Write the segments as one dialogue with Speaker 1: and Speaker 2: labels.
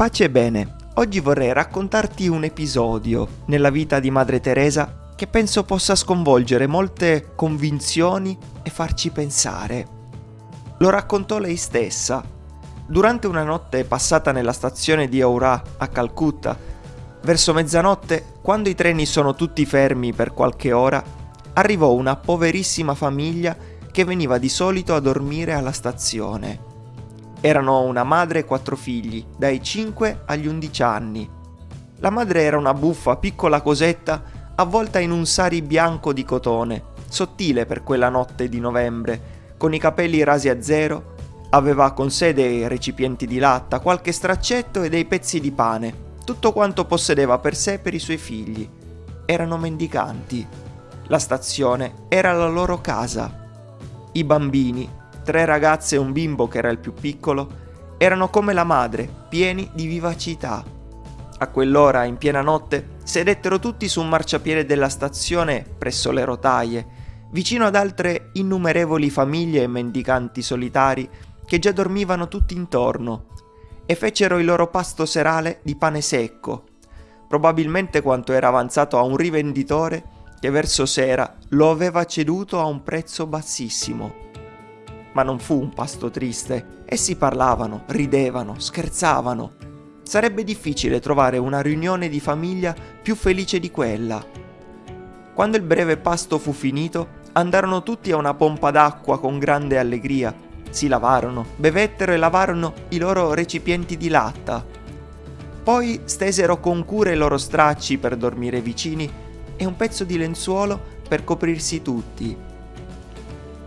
Speaker 1: Pace e bene, oggi vorrei raccontarti un episodio nella vita di Madre Teresa che penso possa sconvolgere molte convinzioni e farci pensare. Lo raccontò lei stessa. Durante una notte passata nella stazione di Aura a Calcutta, verso mezzanotte, quando i treni sono tutti fermi per qualche ora, arrivò una poverissima famiglia che veniva di solito a dormire alla stazione. Erano una madre e quattro figli, dai 5 agli 11 anni. La madre era una buffa, piccola cosetta, avvolta in un sari bianco di cotone, sottile per quella notte di novembre, con i capelli rasi a zero, aveva con sé dei recipienti di latta, qualche straccetto e dei pezzi di pane, tutto quanto possedeva per sé e per i suoi figli. Erano mendicanti. La stazione era la loro casa. I bambini tre ragazze e un bimbo che era il più piccolo, erano come la madre, pieni di vivacità. A quell'ora, in piena notte, sedettero tutti su un marciapiede della stazione presso le rotaie, vicino ad altre innumerevoli famiglie e mendicanti solitari che già dormivano tutti intorno, e fecero il loro pasto serale di pane secco, probabilmente quanto era avanzato a un rivenditore che verso sera lo aveva ceduto a un prezzo bassissimo. Ma non fu un pasto triste. Essi parlavano, ridevano, scherzavano. Sarebbe difficile trovare una riunione di famiglia più felice di quella. Quando il breve pasto fu finito, andarono tutti a una pompa d'acqua con grande allegria. Si lavarono, bevettero e lavarono i loro recipienti di latta. Poi stesero con cura i loro stracci per dormire vicini e un pezzo di lenzuolo per coprirsi tutti.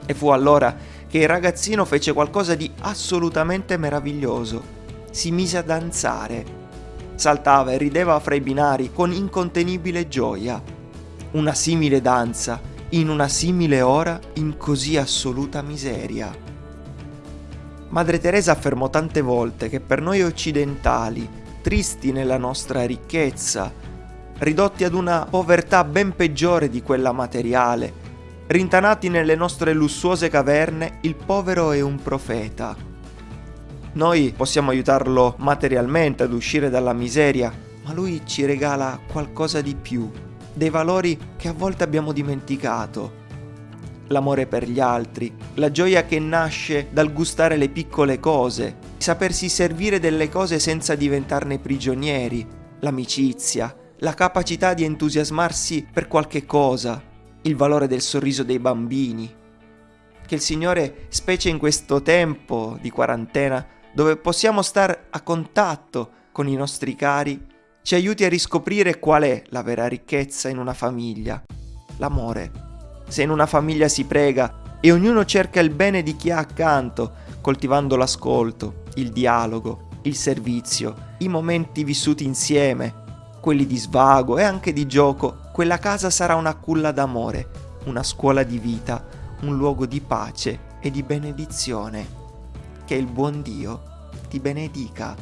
Speaker 1: E fu allora che il ragazzino fece qualcosa di assolutamente meraviglioso. Si mise a danzare. Saltava e rideva fra i binari con incontenibile gioia. Una simile danza, in una simile ora, in così assoluta miseria. Madre Teresa affermò tante volte che per noi occidentali, tristi nella nostra ricchezza, ridotti ad una povertà ben peggiore di quella materiale, Rintanati nelle nostre lussuose caverne, il povero è un profeta. Noi possiamo aiutarlo materialmente ad uscire dalla miseria, ma lui ci regala qualcosa di più, dei valori che a volte abbiamo dimenticato. L'amore per gli altri, la gioia che nasce dal gustare le piccole cose, sapersi servire delle cose senza diventarne prigionieri, l'amicizia, la capacità di entusiasmarsi per qualche cosa, il valore del sorriso dei bambini. Che il Signore, specie in questo tempo di quarantena, dove possiamo stare a contatto con i nostri cari, ci aiuti a riscoprire qual è la vera ricchezza in una famiglia, l'amore. Se in una famiglia si prega e ognuno cerca il bene di chi ha accanto, coltivando l'ascolto, il dialogo, il servizio, i momenti vissuti insieme, quelli di svago e anche di gioco, quella casa sarà una culla d'amore, una scuola di vita, un luogo di pace e di benedizione. Che il buon Dio ti benedica.